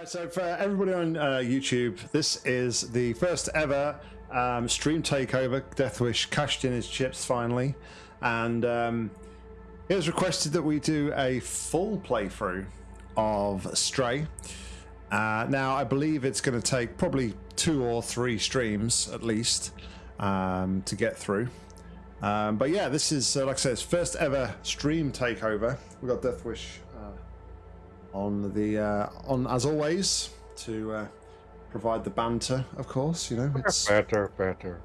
Right, so for everybody on uh, YouTube, this is the first ever um, stream takeover. Deathwish cashed in his chips finally, and um, it was requested that we do a full playthrough of Stray. Uh, now, I believe it's going to take probably two or three streams at least um, to get through. Um, but yeah, this is, uh, like I said, it's first ever stream takeover. We got Deathwish on the uh, on as always to uh, provide the banter. Of course, you know it's Better, better.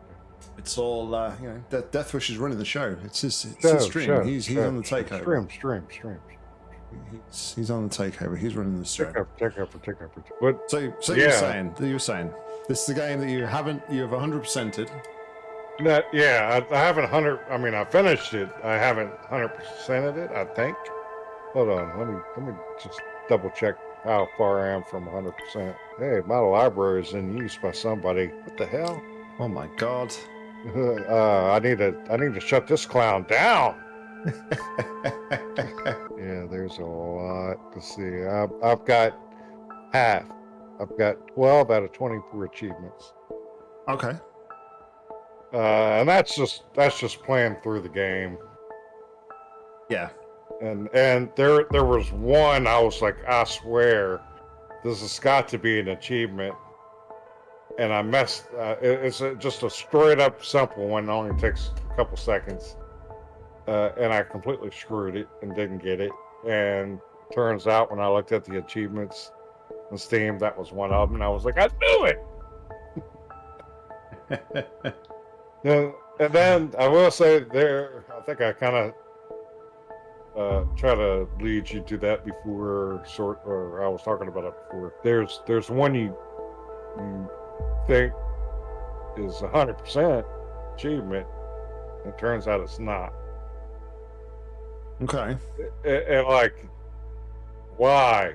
it's all uh, you know. De- Deathwish is running the show. It's his, it's Show, his stream. show, he's he's show. on the takeover. Stream, stream, stream. He's, he's on the takeover. He's running the show. Take up, take up, take up. What? So, so Yeah. saying, you were saying, this is the game that you haven't, you have 100 percented. That, yeah, I, I haven't hundred. I mean, I finished it. I haven't hundred percented it. I think. Hold on. Let me let me just double check how far I am from hundred percent. Hey, my library is in use by somebody. What the hell? Oh my god. uh, I need to I need to shut this clown down. Yeah, there's a lot to see. I've, I've got half. I've got 12 out of 24 achievements. okay. Uh, and that's just that's just playing through the game. Yeah. And and there there was one I was like, I swear, this has got to be an achievement. And I messed. Uh, it- it's a, just a straight up simple one. It only takes a couple seconds. Uh, and I completely screwed it and didn't get it. And turns out when I looked at the achievements on Steam, that was one of them. And I was like, I knew it. Yeah, and then I will say there, I think I kind of uh, try to lead you to that before, sort or I was talking about it before. There's there's one you, you think is a hundred percent achievement. It turns out it's not. Okay. And, and like, why?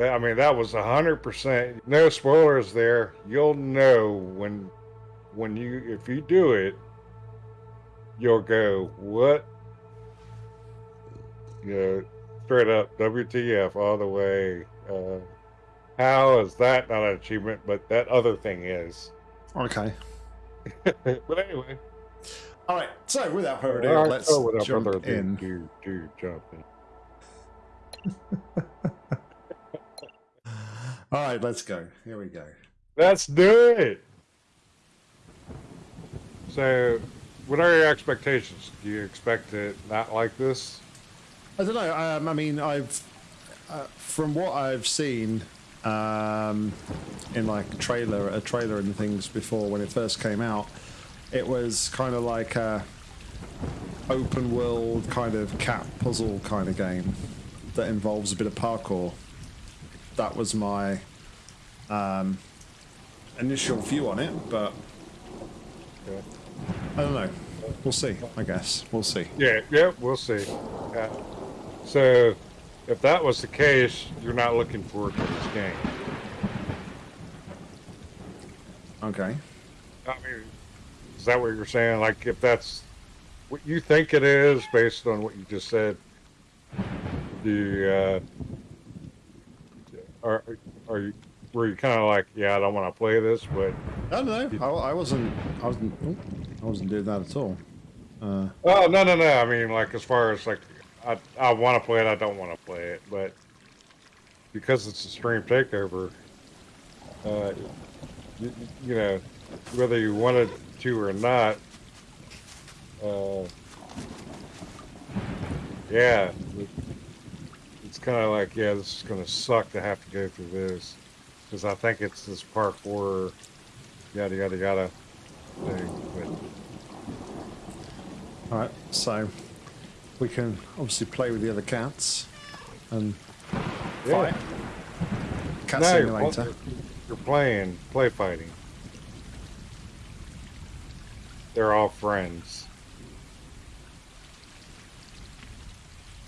I mean, that was a hundred percent. No spoilers there. You'll know when, when you if you do it, you'll go what? You know, straight up WTF all the way. Uh, how is that not an achievement? But that other thing is. Okay. but anyway, All right. So without further ado, let's so without jump further ado, in. do do jump in. All right. Let's go. Here we go. Let's do it. So, what are your expectations? Do you expect it not like this? I don't know. Um, I mean, I've uh, from what I've seen um, in like trailer, a trailer and things before when it first came out, it was kind of like a open world kind of cat puzzle kind of game that involves a bit of parkour. That was my um, initial view on it, but I don't know. We'll see. I guess we'll see. Yeah, yeah, we'll see. So, if that was the case, you're not looking forward to this game. Okay. I mean, is that what you're saying? Like, if that's what you think it is, based on what you just said, you, uh, are are you were you kind of like, yeah, I don't want to play this, but I don't know. I, I wasn't. I wasn't. I wasn't doing that at all. Uh, Oh no no no! I mean, like as far as like, I I want to play it. I don't want to play it, but because it's a stream takeover, uh, you, you know, whether you wanted to or not, uh, yeah, it, it's kind of like, yeah, this is gonna suck to have to go through this because I think it's this parkour, yada yada yada thing, but. all right. So we can obviously play with the other cats and Yeah. fight. Cat No, you're, you're playing play fighting. They're all friends.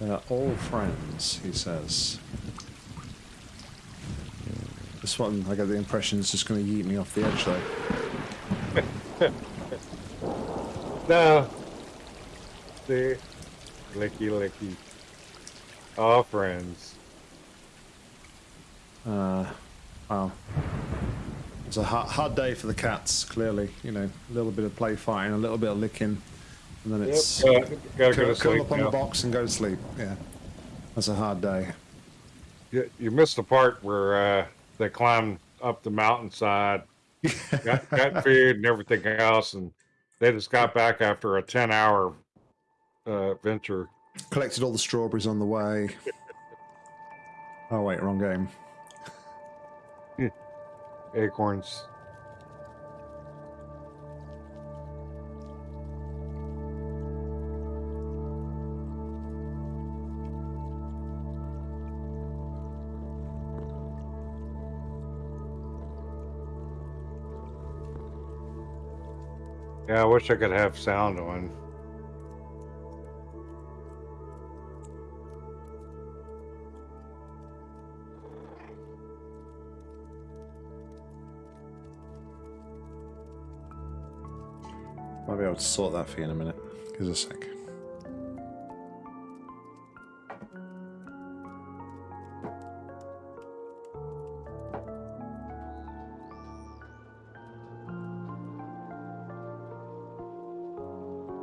They're all friends. He says. This one, I get the impression, is just going to yeet me off the edge, though. No. See? Licky licky. All friends. Uh, Wow. It's a hard, hard day for the cats, clearly. You know, a little bit of play fighting, a little bit of licking, and then it's Yep, uh, gotta go curl, to curl sleep up on the box and go to sleep. Yeah. That's a hard day. You, you missed the part where uh, they climbed up the mountainside, got, got food and everything else, and they just got back after a 10 hour uh, venture. Collected all the strawberries on the way. Oh, wait, wrong game. Acorns. Yeah, I wish I could have sound on. I'll be able to sort that for you in a minute. Give us a sec.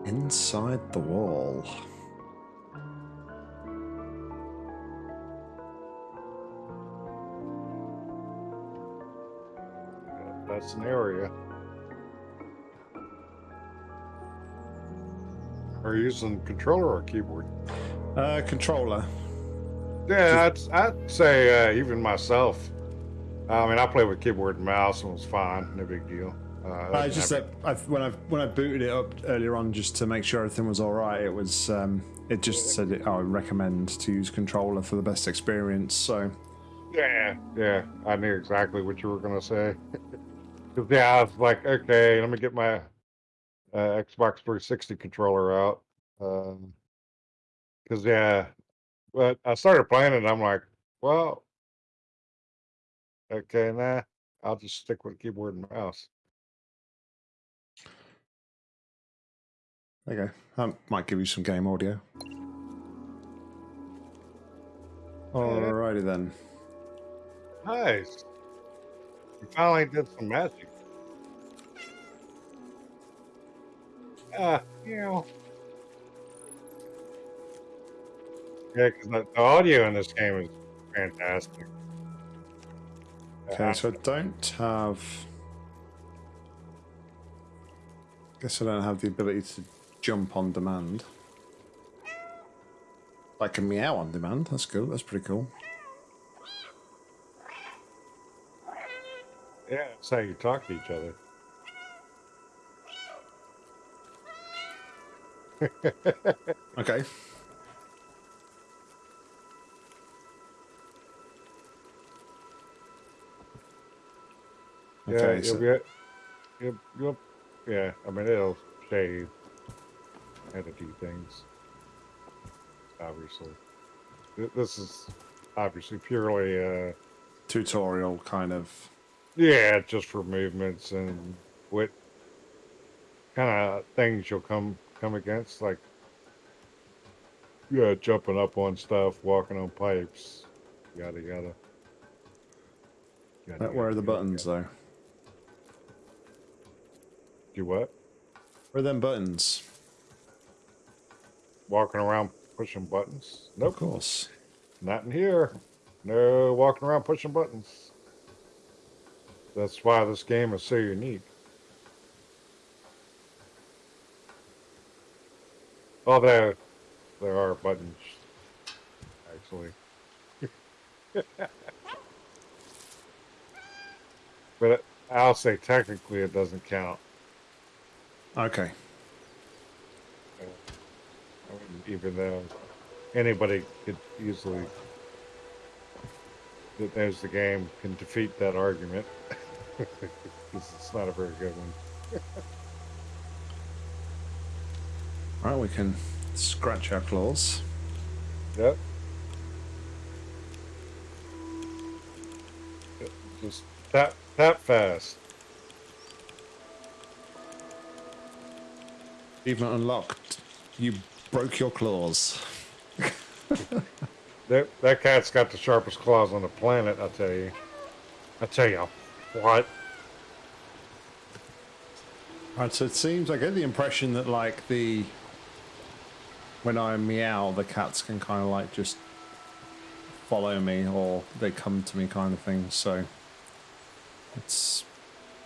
Inside the wall. That's an area. Are you using controller or keyboard? Uh, controller. Yeah, I'd, I'd say uh, even myself. I mean, I played with keyboard and mouse and it was fine, no big deal. Uh, I just that when I when I booted it up earlier on just to make sure everything was all right, it was um, it just said it, I recommend to use controller for the best experience. So yeah, yeah, I knew exactly what you were gonna say. yeah, I was like, okay, let me get my uh, Xbox 360 controller out. Because yeah, but I started playing it, and I'm like, well, okay, nah, I'll just stick with keyboard and mouse. Okay. That might give you some game audio. Alrighty then. Nice. You finally did some magic. Ah, you know. Yeah, because the, the audio in this game is fantastic. Okay, Uh, so I don't have. I Guess I don't have the ability to jump on demand. I can meow on demand. That's cool. That's pretty cool. yeah, that's how you talk to each other. Okay. Yeah, Okay, you'll you'll, you'll, yeah, I mean, it'll show you a few things. Obviously. This is obviously purely, a... tutorial kind of. yeah, just for movements and what kind of things you'll come come against, like, yeah, jumping up on stuff, walking on pipes, yada yada. Yada, Where are the buttons yada. though? Do what? Where are them buttons? Walking around pushing buttons? No, Nope. course. Not in here. No walking around pushing buttons. That's why this game is so unique. Although there there are buttons, actually. but it, I'll say technically it doesn't count. Okay. Even though anybody could easily that knows the game can defeat that argument because it's not a very good one. Right, we can scratch our claws. Yep. Just tap tap fast. Even unlocked, you broke your claws. That that cat's got the sharpest claws on the planet, I'll tell you. I tell you what. Right, so it seems I get the impression that like the when I meow, the cats can kind of like just follow me or they come to me kind of thing. So it's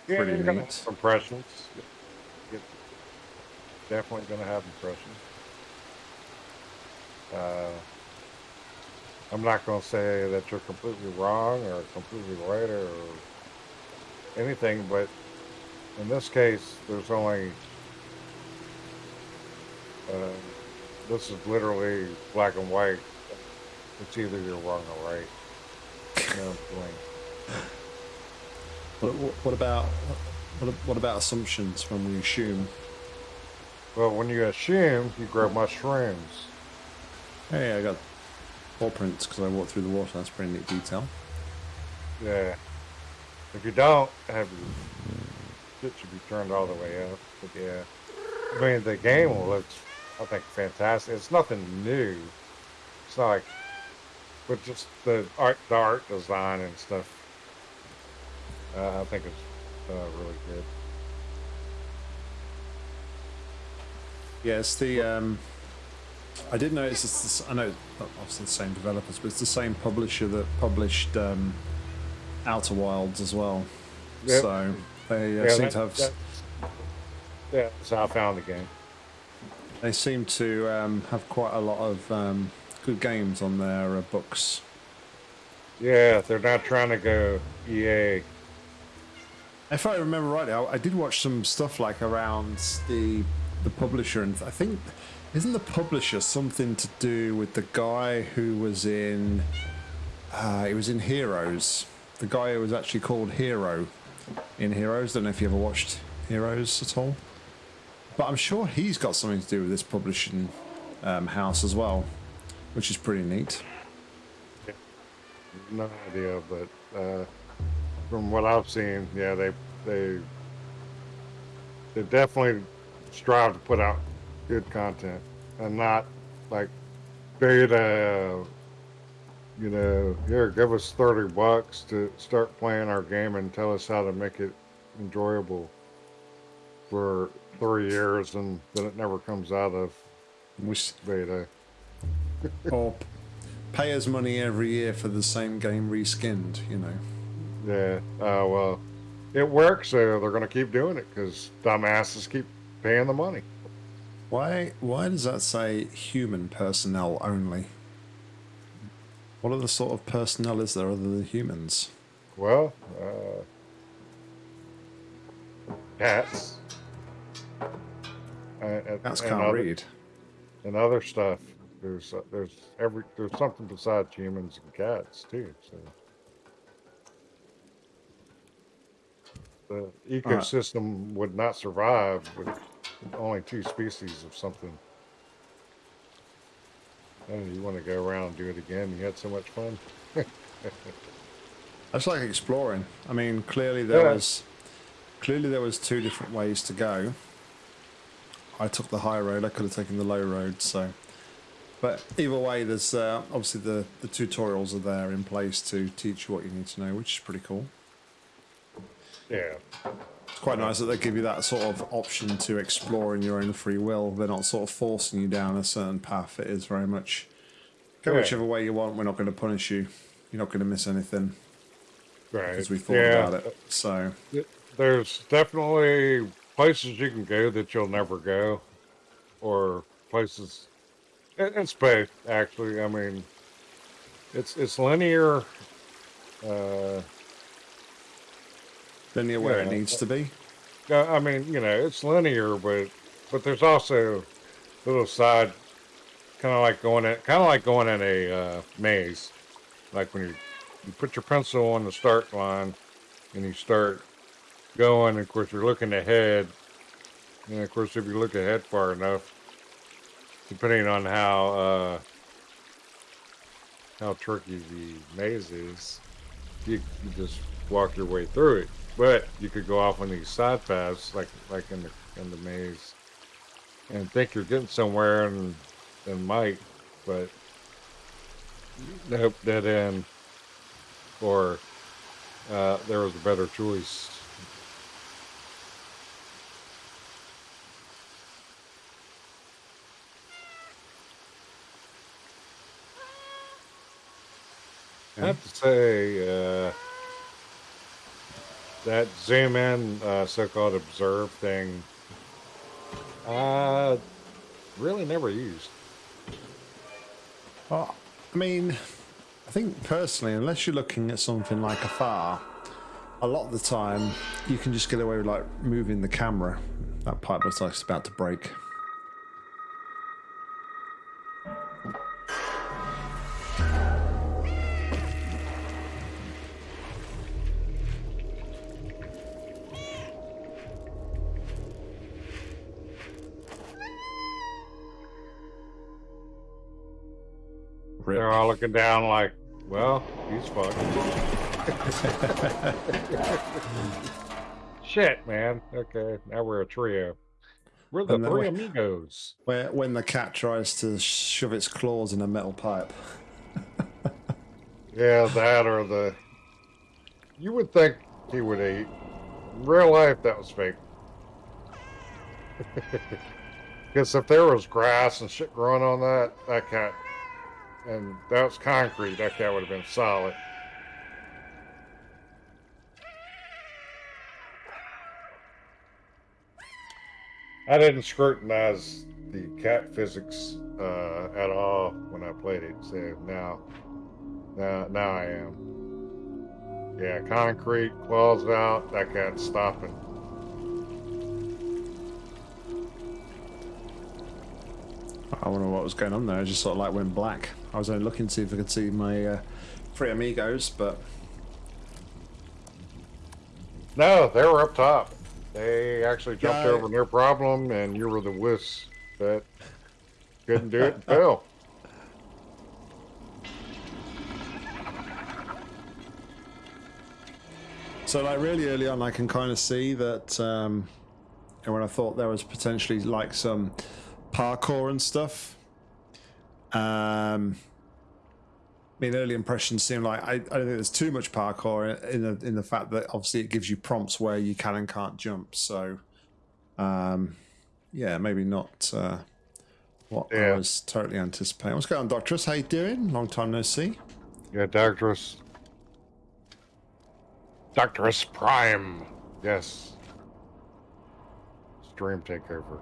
Yeah, Pretty neat. impressions. You're definitely gonna have impressions. Uh, I'm not gonna say that you're completely wrong or completely right or anything, but in this case, there's only. Uh, this is literally black and white. It's either you're wrong or right. No what, what, what about what, what about assumptions when we assume? Well, when you assume, you grow mushrooms. Hey, I got paw prints because I walked through the water. That's pretty neat detail. Yeah. If you don't have your shit should be turned all the way up. But yeah. I mean the game looks I think fantastic. It's nothing new. It's not like but just the art the art design and stuff. Uh, I think it's uh, really good. Yeah, it's the. Um, I did notice it's I know not obviously the same developers, but it's the same publisher that published um, Outer Wilds as well. Yep. So they uh, Yeah, seem that- to have. that- yeah, that's how I found the game. They seem to um, have quite a lot of um, good games on their uh, books. Yeah, they're not trying to go EA. If I remember rightly, I, I did watch some stuff like around the the publisher, and I think isn't the publisher something to do with the guy who was in? Uh, he was in Heroes. The guy who was actually called Hero in Heroes. Don't know if you ever watched Heroes at all, but I'm sure he's got something to do with this publishing um, house as well, which is pretty neat. No idea, but uh, from what I've seen, yeah, they they they definitely strive to put out good content and not like beta. You know, here, give us thirty bucks to start playing our game and tell us how to make it enjoyable for three years, and then it never comes out of beta. or pay us money every year for the same game reskinned, you know. Yeah. Uh, well, it works, so they're going to keep doing it because dumbasses keep paying the money. Why why does that say human personnel only? What other sort of personnel is there other than humans? Well, uh, cats. And, and, Cats and can't other, read. And other stuff. There's uh, there's every there's something besides humans and cats too. So the ecosystem would not survive with only two species of something. And you want to go around and do it again? You had so much fun. That's like exploring. I mean, clearly there Yeah. was clearly there was two different ways to go. I took the high road. I could have taken the low road. So, but either way, there's uh, obviously the the tutorials are there in place to teach you what you need to know, which is pretty cool. Yeah. It's quite nice that they give you that sort of option to explore in your own free will. They're not sort of forcing you down a certain path. It is very much go Yeah. whichever way you want. We're not going to punish you. You're not going to miss anything Right. because we thought yeah. about it. So There's definitely places you can go that you'll never go, or places. It's both, actually. I mean, it's it's linear. Uh, linear where it needs to be. I mean, you know, it's linear, but but there's also a little side, kind of like going in, kind of like going in a uh, maze, like when you you put your pencil on the start line and you start going. Of course, you're looking ahead, and of course, if you look ahead far enough, depending on how uh, how tricky the maze is, you, you just walk your way through it. But you could go off on these side paths, like like in the in the maze, and think you're getting somewhere, and and might, but nope, dead end. Or uh, there was a better choice. I have to say, uh, that zoom in, uh, so-called observe thing, uh, really never used. Well, I mean, I think personally, unless you're looking at something like afar, a lot of the time you can just get away with like moving the camera. That pipe looks like it's about to break. Looking down like, well, he's fucked. Shit, man. Okay, now we're a trio. We're the three we- amigos. Where when the cat tries to shove its claws in a metal pipe. Yeah, that or the. You would think he would eat. In real life, that was fake. Because if there was grass and shit growing on that, that cat, and that was concrete, that cat would have been solid. I didn't scrutinize the cat physics uh, at all when I played it, so now, now, now I am. Yeah, concrete, claws out, that cat's stopping. I wonder what was going on there. I just sort of like went black. I was only looking to see if I could see my uh, three amigos, but No, they were up top. They actually jumped over their problem, and you were the wuss that couldn't do it and fell. So like really early on, I can kind of see that. Um, and when I thought there was potentially like some parkour and stuff. Um, I mean, early impressions seem like I, I don't think there's too much parkour in the in the fact that obviously it gives you prompts where you can and can't jump. So, um, yeah, maybe not uh, what I was totally anticipating. What's going on, Doctorus? How you doing? Long time no see. Yeah, Doctorus. Doctorus Prime. Yes. Stream takeover.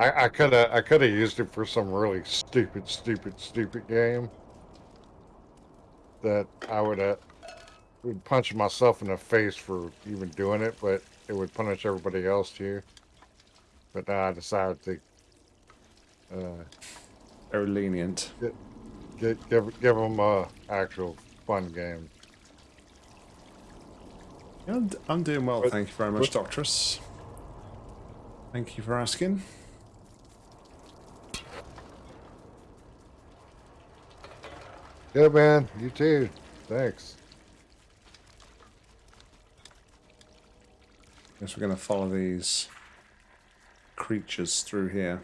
I I could have I could have used it for some really stupid, stupid, stupid game. That I would have would punch myself in the face for even doing it, but it would punish everybody else too. But now I decided to uh, Very lenient. Give give give them a actual fun game. Yeah, I'm, I'm doing well, But- thank you very much, but- Doctress. Thank you for asking. Good man, you too. Thanks. Guess we're going to follow these creatures through here.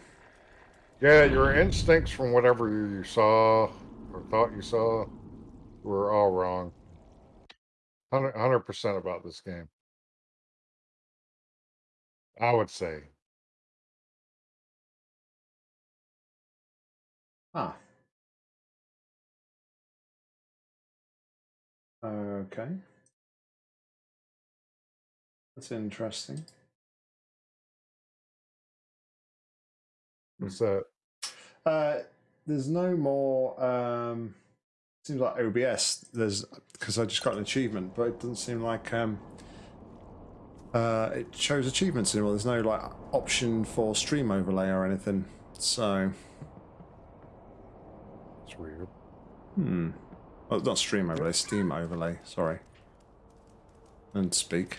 Yeah, your instincts from whatever you saw or thought you saw were all wrong. 100 percent about this game. I would say. Ah. Okay. That's interesting. What's that? Uh, there's no more. Um, seems like OBS. There's because I just got an achievement, but it doesn't seem like um, uh, it shows achievements anymore. There's no like option for stream overlay or anything. So, It's weird. hmm. Well, not stream overlay, Steam overlay. Sorry. And speak.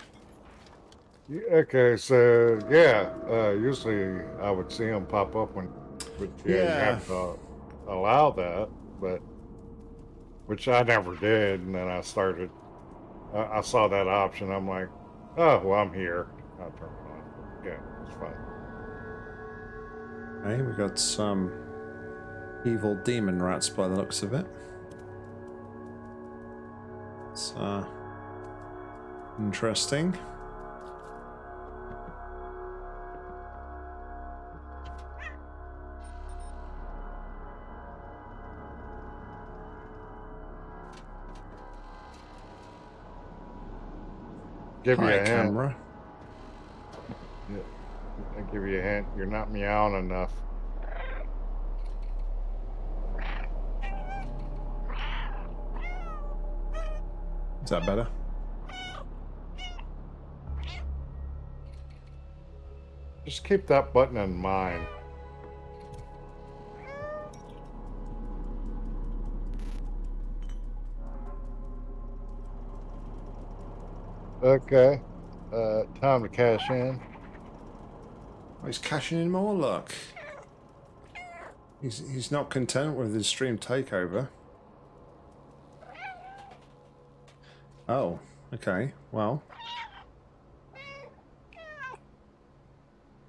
Yeah, okay, so yeah, uh, usually I would see them pop up when, but yeah, you Yeah. have to allow that, but which I never did, and then I started. I, I saw that option. I'm like, oh well, I'm here. I'll turn it on. Yeah, it's fine. Hey, we got some evil demon rats by the looks of it. It's uh, interesting. Give you Hi, a hint. camera. I give you a hint. You're not meowing enough. Is that better? Just keep that button in mind. Okay. Uh, time to cash in. Oh, he's cashing in more luck. He's he's not content with his stream takeover. Oh, okay. Well,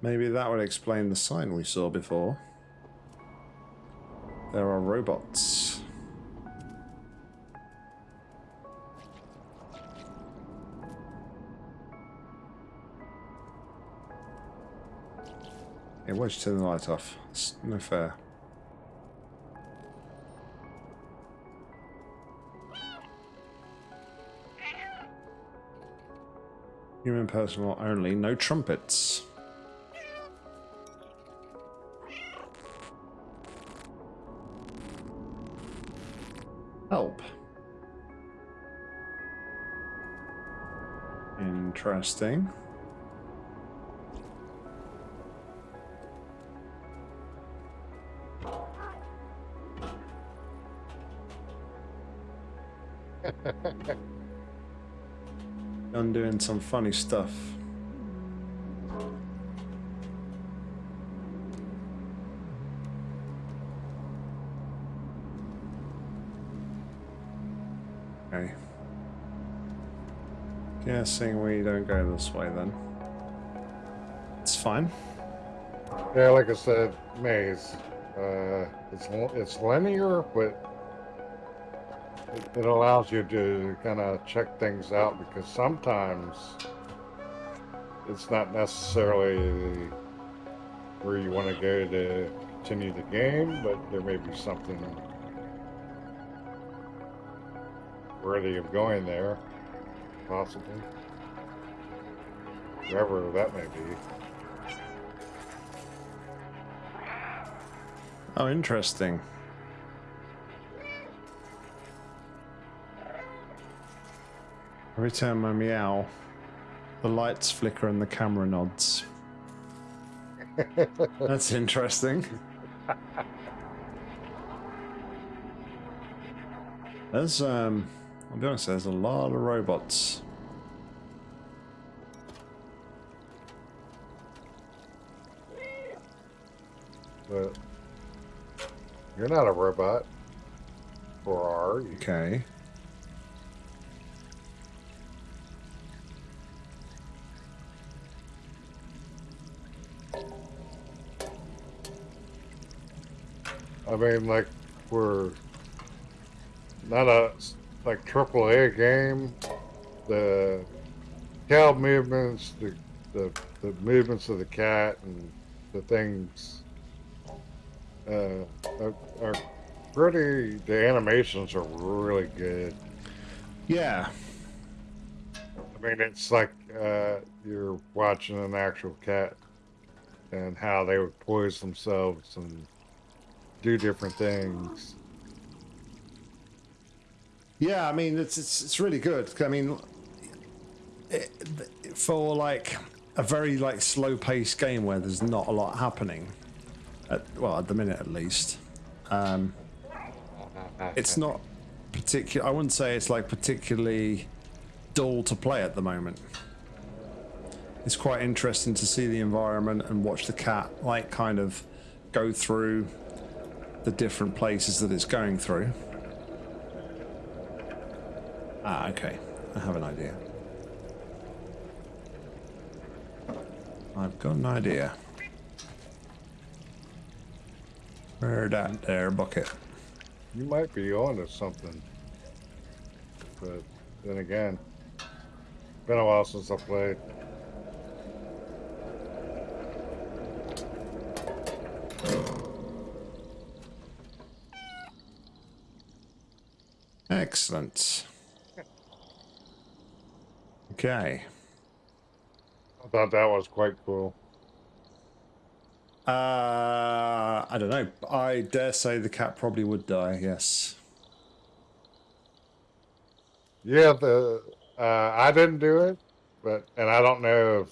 maybe that would explain the sign we saw before. There are robots. Yeah, why'd you turn the light off? It's no fair. Human personal only, no trumpets. Help. Interesting. Doing some funny stuff. Okay. Guessing we don't go this way then. It's fine. Yeah, like I said, maze. Uh, it's it's linear, but it, allows you to kind of check things out because sometimes it's not necessarily where you want to go to continue the game, but there may be something worthy of going there, possibly. Wherever that may be. Oh, interesting. Every time I meow, the lights flicker and the camera nods. That's interesting. There's, um, I'll be honest, there's a lot of robots. But you're not a robot. Or are you? Okay. I mean, like, we're not a like triple A game. The cow movements, the, the the movements of the cat, and the things uh, are, are pretty. The animations are really good. Yeah. I mean, it's like uh, you're watching an actual cat and how they would poise themselves and do different things. Yeah, I mean it's it's, it's really good. I mean, it, for like a very like slow paced game where there's not a lot happening, at, well at the minute at least, um, it's not particular. I wouldn't say it's like particularly dull to play at the moment. It's quite interesting to see the environment and watch the cat like kind of go through the different places that it's going through. Ah, okay. I have an idea. I've got an idea. Where that there bucket? You might be onto something, but then again. Been a while since I played. Excellent. Okay. I thought that was quite cool. Uh, I don't know. I dare say the cat probably would die. Yes. Yeah, the uh, I didn't do it, but and I don't know if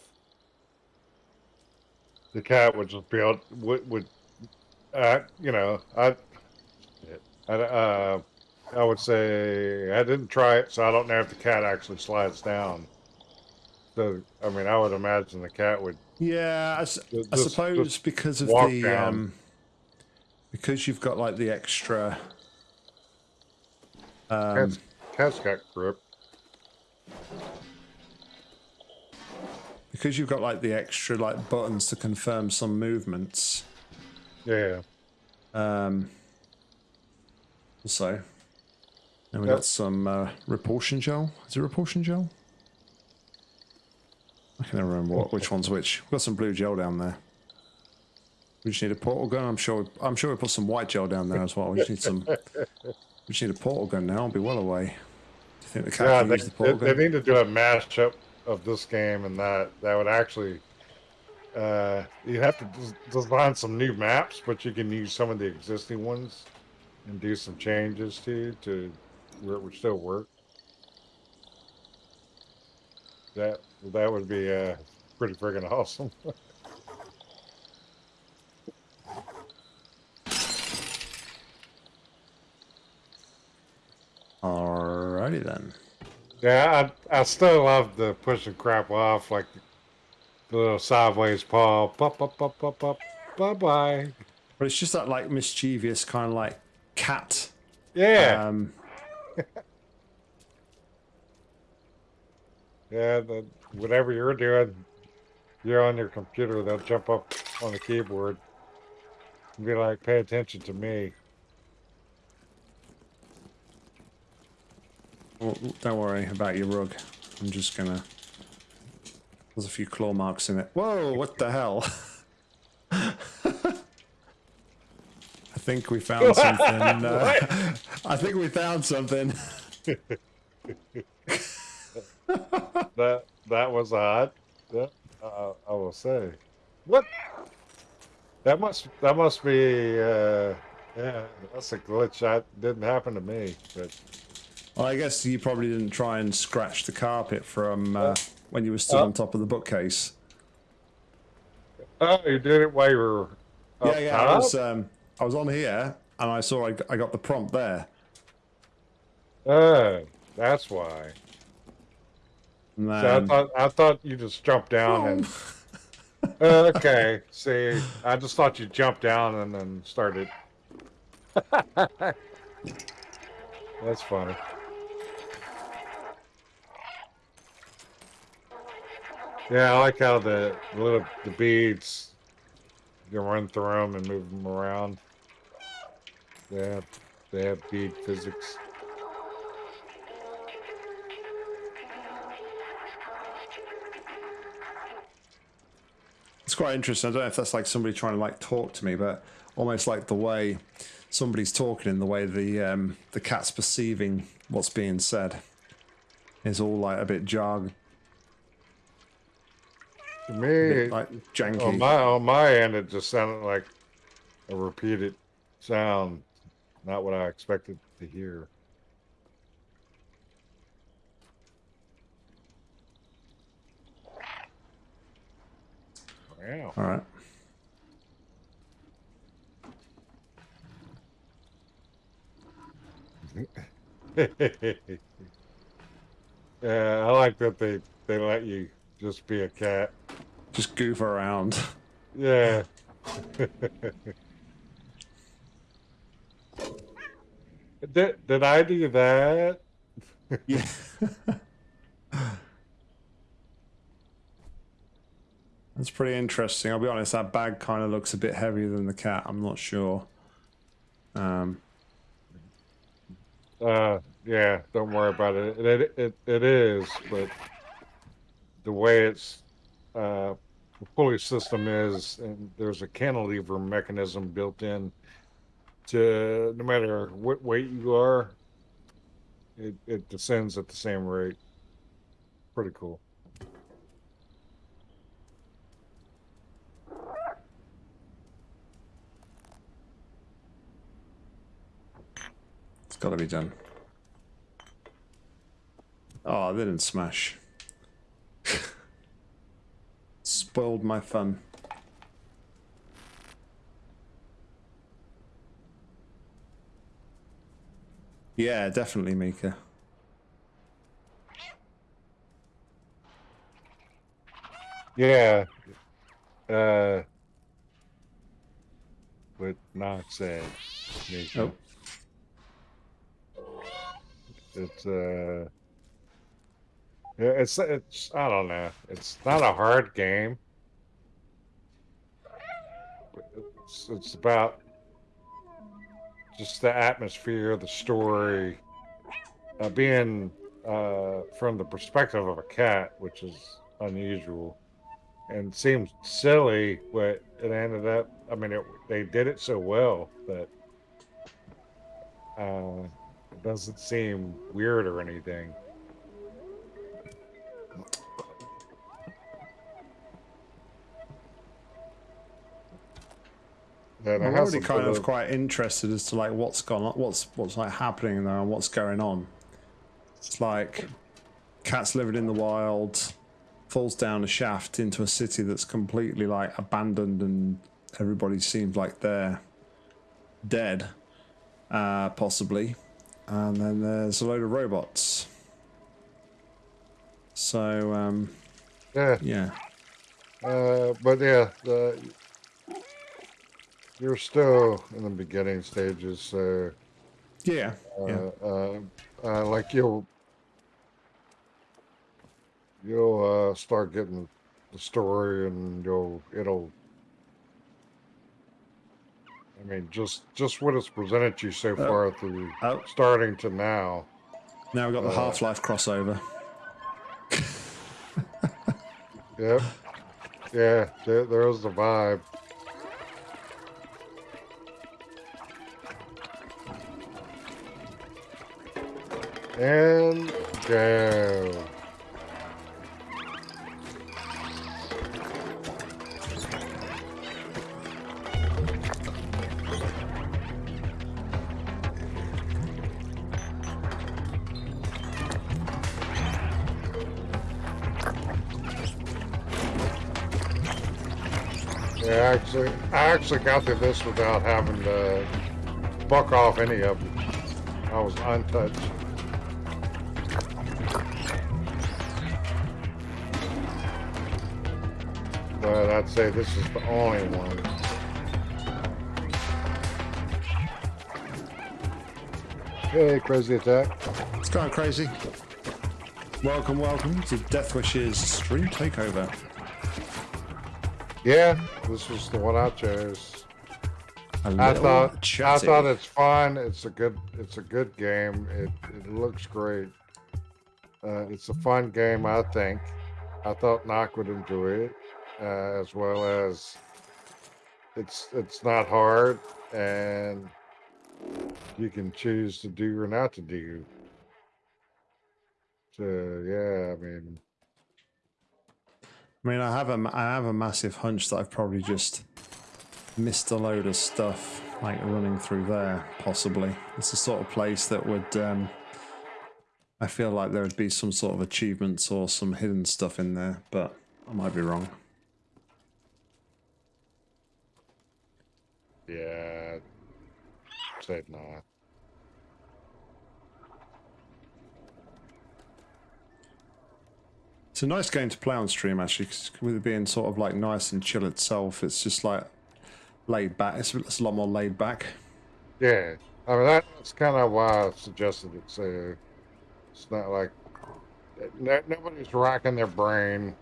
the cat would just be able would would uh, you know I I uh, I would say I didn't try it, so I don't know if the cat actually slides down. So I mean, I would imagine the cat would. Yeah, I, s- Just- I suppose just because of the down. um, because you've got like the extra. Um, Cat's, cat's got grip. because you've got like the extra like buttons to confirm some movements. Yeah. Um, also, and we Yep. got some uh, repulsion gel. Is it repulsion gel? I can't remember what, which one's which. We've got some blue gel down there. We just need a portal gun. I'm sure. I'm sure we put some white gel down there as well. We just need some. We just need a portal gun now. I'll be well away. Do you think the cat Yeah, can they, the portal they gun? need to do a mashup of this game and that. That would actually. Uh, you have to design some new maps, but you can use some of the existing ones and do some changes to to where it would still work. That that would be uh, pretty friggin' awesome. Alrighty then. Yeah, I, I still love the pushing crap off, like the little sideways paw, pop, pop, pop, pop, pop, bye bye. But it's just that like mischievous kind of like cat. Yeah, Um, yeah. The, whatever you're doing, you're on your computer. They'll jump up on the keyboard and be like, "Pay attention to me." Well, don't worry about your rug. I'm just gonna. There's a few claw marks in it. Whoa! What the hell? I think we found something. Uh, I think we found something. That that was odd. Yeah, uh, I will say. What? That must that must be. Uh, yeah, that's a glitch. That didn't happen to me, but. Well, I guess you probably didn't try and scratch the carpet from uh, when you were still on top of the bookcase. Oh, you did it while you were yeah, yeah. I was. Um, I was on here, and I saw I got the prompt there. Oh, that's why. So I thought I thought you just jumped down and. Oh, okay, see, I just thought you jumped down and then started. that's funny. Yeah, I like how the the little the beads you can run through them and move them around. They have they have bead physics. It's quite interesting. I don't know if that's like somebody trying to like talk to me, but almost like the way somebody's talking in the way the um, the cat's perceiving what's being said is all like a bit jargon, To me, bit, like janky. On my on my end, it just sounded like a repeated sound, not what I expected to hear. Wow. all right. yeah, I like that they they let you just be a cat. Just goof around. Yeah. did did I do that? yeah. That's pretty interesting. I'll be honest, that bag kind of looks a bit heavier than the cat. I'm not sure. Um, Uh, yeah, don't worry about it. It it it, it is, but the way it's uh, the pulley system is, and there's a cantilever mechanism built in to no matter what weight you are, it, it descends at the same rate. Pretty cool. It's got to be done. Oh, they didn't smash. Spoiled my fun. Yeah, definitely, Mika. Yeah. Uh, what Knox said. Nathan. Oh. It's uh, yeah, it's it's I don't know. It's not a hard game. It's it's about just the atmosphere, the story, uh, being uh, from the perspective of a cat, which is unusual and seems silly, but it ended up. I mean, it, they did it so well that uh, it doesn't seem weird or anything. It I'm already kind of quite interested as to like what's gone on, what's what's like happening there and what's going on. It's like cats living in the wild, falls down a shaft into a city that's completely like abandoned and everybody seems like they're dead, uh, possibly. And then there's a load of robots. So um, yeah. yeah, Uh, but yeah, the, you're still in the beginning stages, so yeah, uh, yeah. uh, uh, like you'll you'll uh, start getting the story, and you'll it'll. I mean, just just what it's presented to you so far through Oh. starting to now. Now we've got the Uh, Half Life crossover. Yep. Yeah, there, there's the vibe. And go. Yeah, actually, I actually got through this without having to buck off any of them. I was untouched. But I'd say this is the only one. Hey, crazy attack. It's going crazy. Welcome, welcome to Deathwish's stream takeover. Yeah, this is the one I chose. A I thought I thought it's fun. It's a good it's a good game. It it looks great. Uh, it's a fun game. I think. I thought Knox would enjoy it uh, as well as it's it's not hard and you can choose to do or not to do. So yeah, I mean, I mean, I have a, I have a massive hunch that I've probably just missed a load of stuff, like running through there. Possibly, it's the sort of place that would. Um, I feel like there would be some sort of achievements or some hidden stuff in there, but I might be wrong. Yeah, said not. It's a nice game to play on stream, actually, with it being sort of like nice and chill itself. It's just like laid back. It's, it's a lot more laid back. Yeah, I mean that's kind of why I suggested it. So it's not like nobody's racking their brain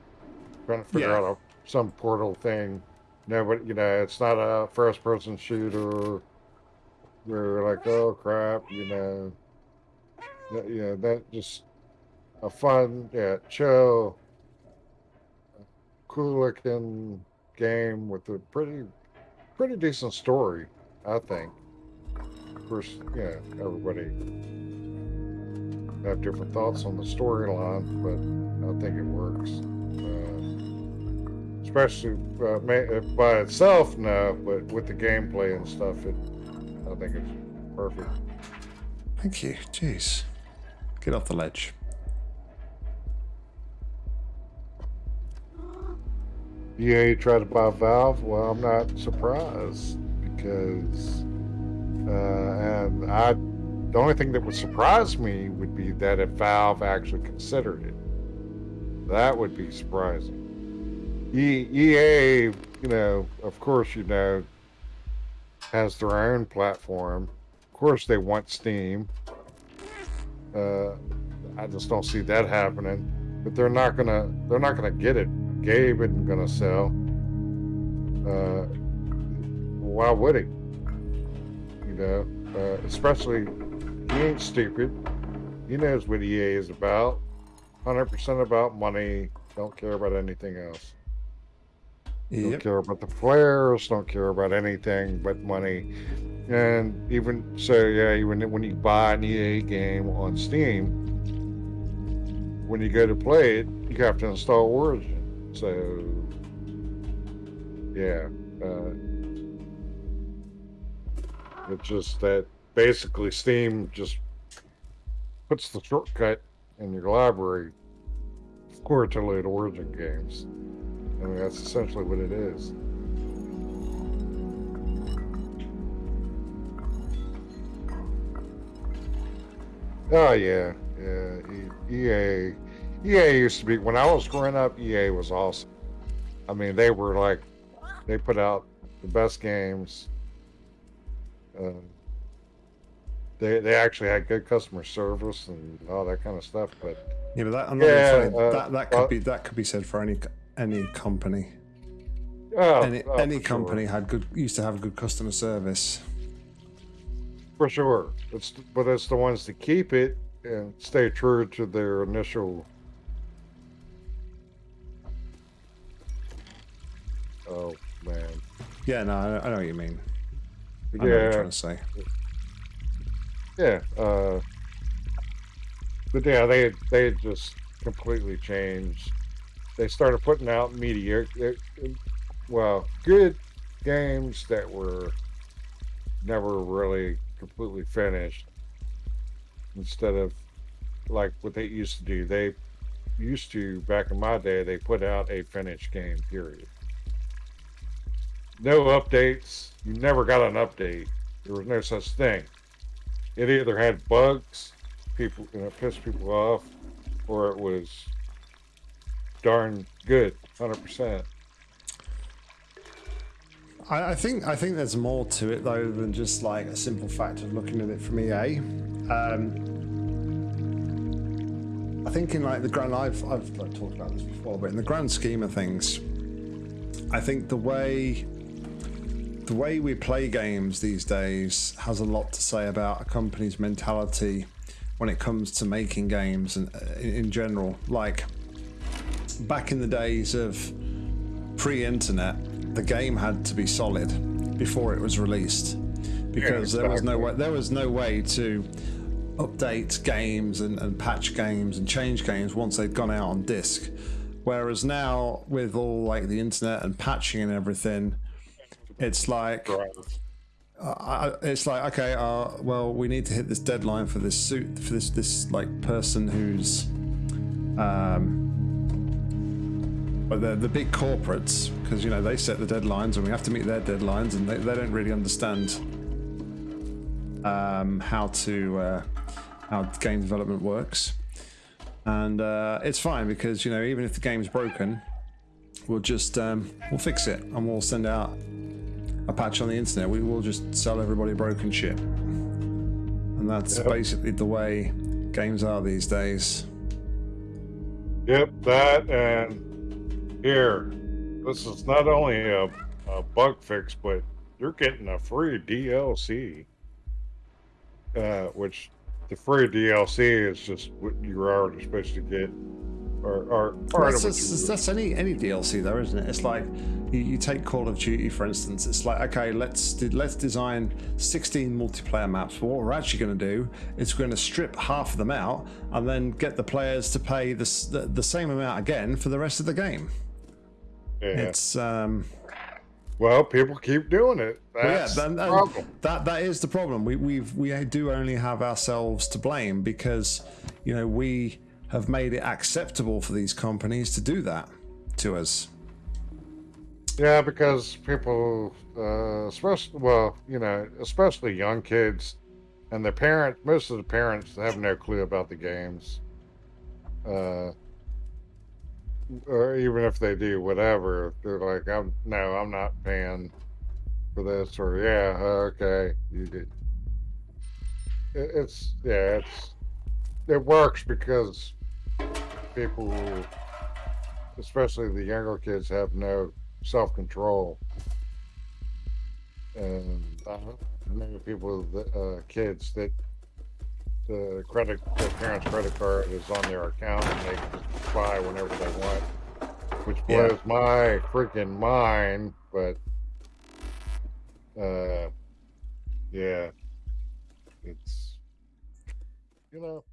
trying to figure Yeah. out a, some portal thing. Nobody, you know, it's not a first-person shooter. We're like, oh crap, you know. that- yeah, that just a fun, yeah, chill, cool looking game with a pretty, pretty decent story, I think. Of course, yeah, everybody have different thoughts on the storyline, but I think it works. Especially uh, uh, by itself, no, but with the gameplay and stuff, it, I think it's perfect. Thank you. Jeez. Get off the ledge. EA tried to buy Valve. Well, I'm not surprised because, uh, and I, the only thing that would surprise me would be that if Valve actually considered it, that would be surprising. EA, you know, of course, you know, has their own platform. Of course, they want Steam. Uh, I just don't see that happening. But they're not gonna, they're not gonna get it Gabe isn't gonna sell. Uh, why would he? You know, uh, especially he ain't stupid. He knows what EA is about. Hundred percent about money. Don't care about anything else. Don't care about the players. Don't care about anything but money. And even so, yeah, even when you buy an EA game on Steam, when you go to play it, you have to install Origin. So, yeah, uh, it's just that basically Steam just puts the shortcut in your library for to load Origin games. I mean, that's essentially what it is. Oh yeah, yeah. EA, EA used to be when I was growing up. EA was awesome. I mean, they were like, they put out the best games. Uh, they they actually had good customer service and all that kind of stuff. But Yeah, but that, I'm Yeah, uh, that that could well- be that could be said for any any company. oh, any oh, any for sure. company had good used to have good customer service. For sure. It's but it's the ones that keep it and stay true to their initial Oh man. Yeah, no, I, I know what you mean. I know what you're Yeah, trying to say. yeah. Uh but yeah, they they just completely changed. They started putting out media uh, well, good games that were never really completely finished instead of like what they used to do. They used to back in my day they put out a finished game period. No updates. You never got an update. There was no such thing. It either had bugs, people you know, pissed people off, or it was darn good, hundred percent. I, think I think there's more to it though than just like a simple fact of looking at it from EA. Um, I think in like the grand I've I've like, talked about this before, but in the grand scheme of things, I think the way the way we play games these days has a lot to say about a company's mentality when it comes to making games and uh, in general. Like back in the days of pre-internet, the game had to be solid before it was released. Because there was no way there was no way to update games and, and patch games and change games once they'd gone out on disc. Whereas now, with all like the internet and patching and everything, it's like I, I- it's like okay, uh, well, we need to hit this deadline for this suit for this this like person who's, um, but the the big corporates because you know they set the deadlines and we have to meet their deadlines and they, they don't really understand um, how to uh, how game development works, and uh, it's fine because you know even if the game's broken, we'll just um, we'll fix it and we'll send out a patch on the internet. We will just sell everybody broken shit, and that's Yep. basically the way games are these days. Yep, that and here, this is not only a, a bug fix, but you're getting a free DLC, uh, which the free DLC is just what you're already supposed to get, or or part that's, that's, that's any any DLC though, isn't it? It's like you, you take Call of Duty for instance. It's like okay, let's de- let's design 16 multiplayer maps. But what we're actually going to do is we're going to strip half of them out and then get the players to pay the, the the same amount again for the rest of the game. Yeah. It's um, Well, people keep doing it. Well, yeah, That's then- the problem. that that is the problem. We we've we do only have ourselves to blame because you know we have made it acceptable for these companies to do that to us. Yeah, because people, uh, especially, well, you know, especially young kids and their parents, most of the parents have no clue about the games. Uh, or even if they do, whatever, they're like, I'm, no, I'm not paying for this, or yeah, okay, you did. It, it's, yeah, it's, it works because people, especially the younger kids, have no self control. And I know people, uh, kids that the credit, their parents' credit card is on their account and they can just buy whenever they want, which Yeah. blows my freaking mind. But, uh, yeah, it's, you know,